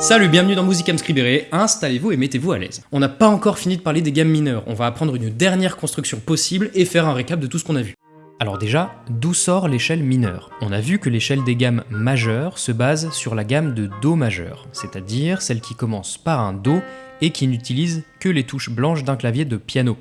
Salut, bienvenue dans Musicam Scribere, installez-vous et mettez-vous à l'aise. On n'a pas encore fini de parler des gammes mineures, on va apprendre une dernière construction possible et faire un récap de tout ce qu'on a vu. Alors déjà, d'où sort l'échelle mineure? On a vu que l'échelle des gammes majeures se base sur la gamme de Do majeur, c'est-à-dire celle qui commence par un Do et qui n'utilise que les touches blanches d'un clavier de piano.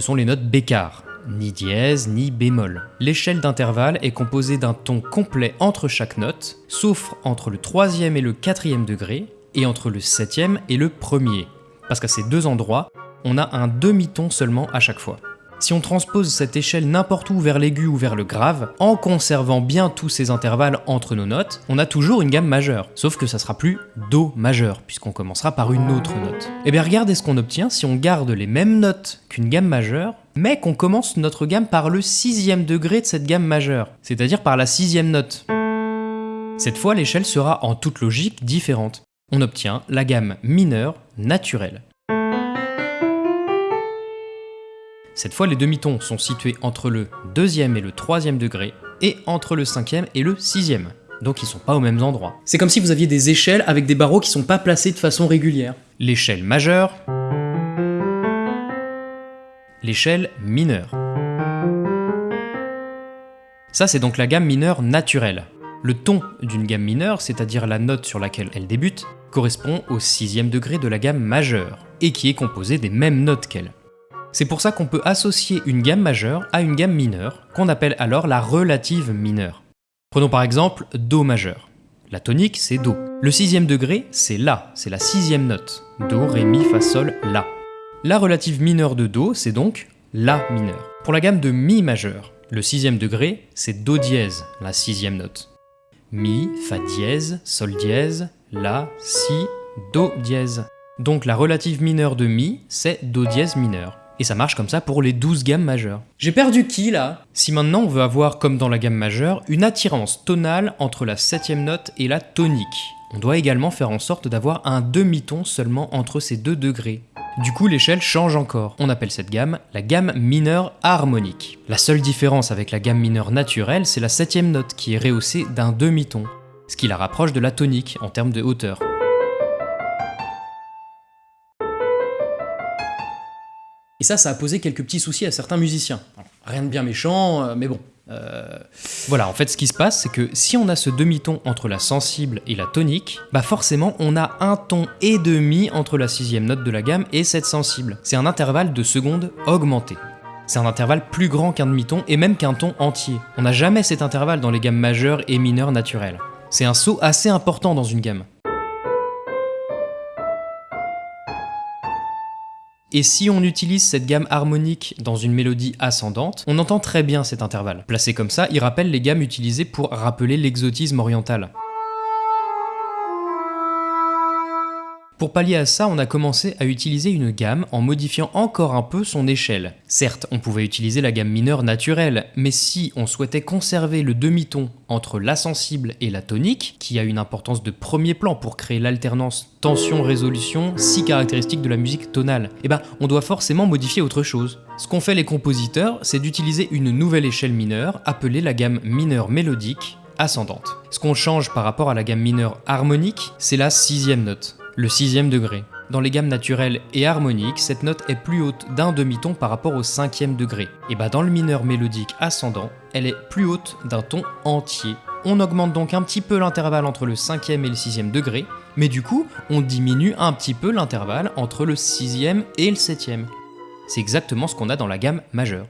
Ce sont les notes bécard, ni dièse, ni bémol. L'échelle d'intervalle est composée d'un ton complet entre chaque note, sauf entre le troisième et le quatrième degré, et entre le septième et le premier. Parce qu'à ces deux endroits, on a un demi-ton seulement à chaque fois. Si on transpose cette échelle n'importe où vers l'aigu ou vers le grave, en conservant bien tous ces intervalles entre nos notes, on a toujours une gamme majeure, sauf que ça sera plus Do majeur, puisqu'on commencera par une autre note. Et eh bien regardez ce qu'on obtient si on garde les mêmes notes qu'une gamme majeure, mais qu'on commence notre gamme par le sixième degré de cette gamme majeure, c'est-à-dire par la sixième note. Cette fois, l'échelle sera en toute logique différente. On obtient la gamme mineure naturelle. Cette fois, les demi-tons sont situés entre le deuxième et le troisième degré, et entre le cinquième et le sixième. Donc ils sont pas aux mêmes endroits. C'est comme si vous aviez des échelles avec des barreaux qui sont pas placés de façon régulière. L'échelle majeure, l'échelle mineure. Ça c'est donc la gamme mineure naturelle. Le ton d'une gamme mineure, c'est-à-dire la note sur laquelle elle débute, correspond au sixième degré de la gamme majeure, et qui est composée des mêmes notes qu'elle. C'est pour ça qu'on peut associer une gamme majeure à une gamme mineure, qu'on appelle alors la relative mineure. Prenons par exemple Do majeur. La tonique, c'est Do. Le sixième degré, c'est La, c'est la sixième note. Do, Ré, Mi, Fa, Sol, La. La relative mineure de Do, c'est donc La mineur. Pour la gamme de Mi majeur, le sixième degré, c'est Do dièse, la sixième note. Mi, Fa dièse, Sol dièse, La, Si, Do dièse. Donc la relative mineure de Mi, c'est Do dièse mineur. Et ça marche comme ça pour les 12 gammes majeures. J'ai perdu qui là? Si maintenant on veut avoir, comme dans la gamme majeure, une attirance tonale entre la septième note et la tonique, on doit également faire en sorte d'avoir un demi-ton seulement entre ces deux degrés. Du coup, l'échelle change encore. On appelle cette gamme la gamme mineure harmonique. La seule différence avec la gamme mineure naturelle, c'est la septième note qui est rehaussée d'un demi-ton, ce qui la rapproche de la tonique en termes de hauteur. Ça, ça a posé quelques petits soucis à certains musiciens. rien de bien méchant, euh, mais bon. Euh, voilà, en fait, ce qui se passe, c'est que si on a ce demi-ton entre la sensible et la tonique, bah forcément, on a un ton et demi entre la sixième note de la gamme et cette sensible. C'est un intervalle de seconde augmenté. C'est un intervalle plus grand qu'un demi-ton et même qu'un ton entier. On n'a jamais cet intervalle dans les gammes majeures et mineures naturelles. C'est un saut assez important dans une gamme. Et si on utilise cette gamme harmonique dans une mélodie ascendante, on entend très bien cet intervalle. Placé comme ça, il rappelle les gammes utilisées pour rappeler l'exotisme oriental. Pour pallier à ça, on a commencé à utiliser une gamme en modifiant encore un peu son échelle. Certes, on pouvait utiliser la gamme mineure naturelle, mais si on souhaitait conserver le demi-ton entre la sensible et la tonique, qui a une importance de premier plan pour créer l'alternance tension-résolution si caractéristique de la musique tonale, eh ben on doit forcément modifier autre chose. Ce qu'ont fait les compositeurs, c'est d'utiliser une nouvelle échelle mineure appelée la gamme mineure mélodique ascendante. Ce qu'on change par rapport à la gamme mineure harmonique, c'est la sixième note le sixième degré. Dans les gammes naturelles et harmoniques, cette note est plus haute d'un demi-ton par rapport au cinquième degré. Et bah dans le mineur mélodique ascendant, elle est plus haute d'un ton entier. On augmente donc un petit peu l'intervalle entre le cinquième et le sixième degré, mais du coup, on diminue un petit peu l'intervalle entre le sixième et le septième. C'est exactement ce qu'on a dans la gamme majeure.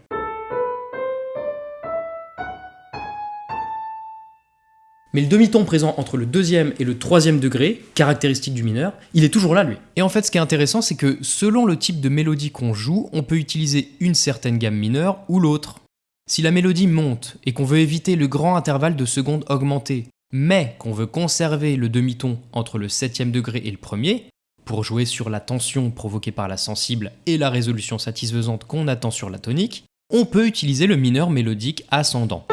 Mais le demi-ton présent entre le deuxième et le troisième degré, caractéristique du mineur, il est toujours là lui. Et en fait ce qui est intéressant c'est que selon le type de mélodie qu'on joue, on peut utiliser une certaine gamme mineure ou l'autre. Si la mélodie monte et qu'on veut éviter le grand intervalle de seconde augmentée, mais qu'on veut conserver le demi-ton entre le septième degré et le premier, pour jouer sur la tension provoquée par la sensible et la résolution satisfaisante qu'on attend sur la tonique, on peut utiliser le mineur mélodique ascendant.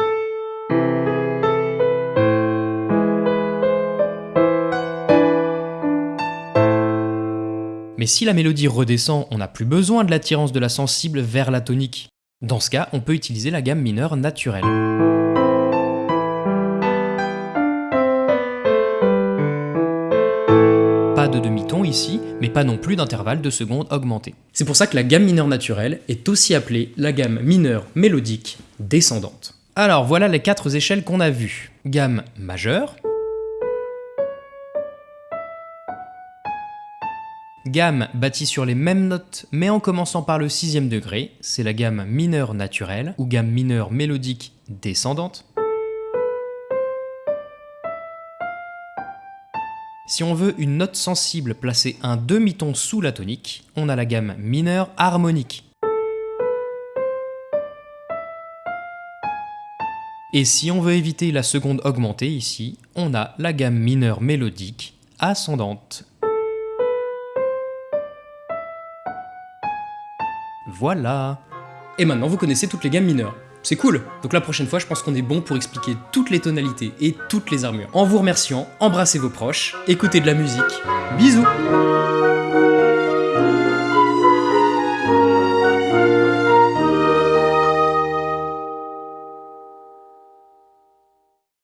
Mais si la mélodie redescend, on n'a plus besoin de l'attirance de la sensible vers la tonique. Dans ce cas, on peut utiliser la gamme mineure naturelle. Pas de demi-ton ici, mais pas non plus d'intervalle de secondes augmenté. C'est pour ça que la gamme mineure naturelle est aussi appelée la gamme mineure mélodique descendante. Alors voilà les quatre échelles qu'on a vues. Gamme majeure, Gamme bâtie sur les mêmes notes mais en commençant par le sixième degré, c'est la gamme mineure naturelle ou gamme mineure mélodique descendante. Si on veut une note sensible placée un demi-ton sous la tonique, on a la gamme mineure harmonique. Et si on veut éviter la seconde augmentée ici, on a la gamme mineure mélodique ascendante. Voilà Et maintenant vous connaissez toutes les gammes mineures. C'est cool Donc la prochaine fois, je pense qu'on est bon pour expliquer toutes les tonalités et toutes les armures. En vous remerciant, embrassez vos proches, écoutez de la musique. Bisous